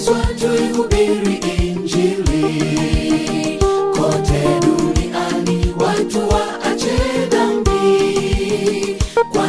Yesu tuihubiri Injili kote duniani, watu waache dhambi. Kwa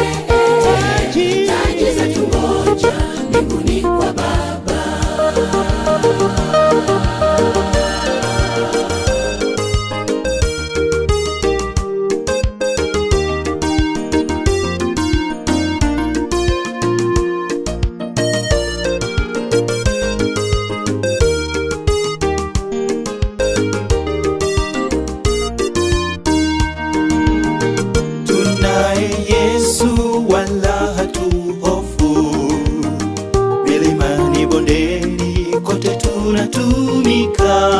zinatumika,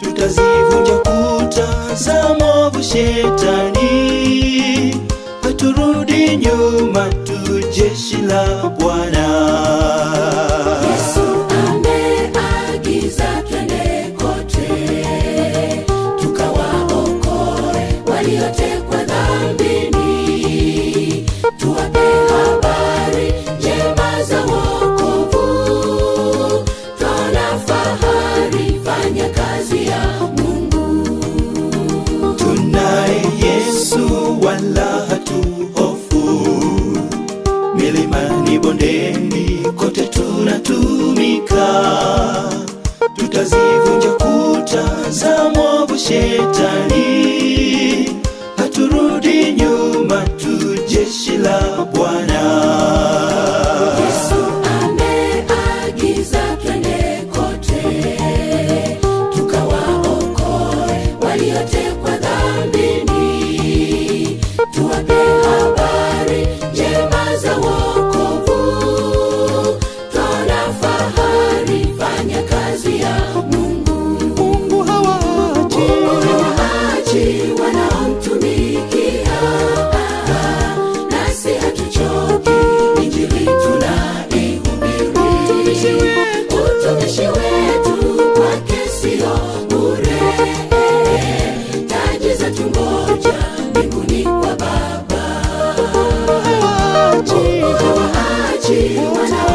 tutazivunja kuta za mavu shetani, haturudi nyuma, tu jeshi la Bwana. Yeah. Kondeni kote tunatumika, tutazivunja kuta za mwovu shetani, haturudi nyuma, tu jeshi la Bwana. G. When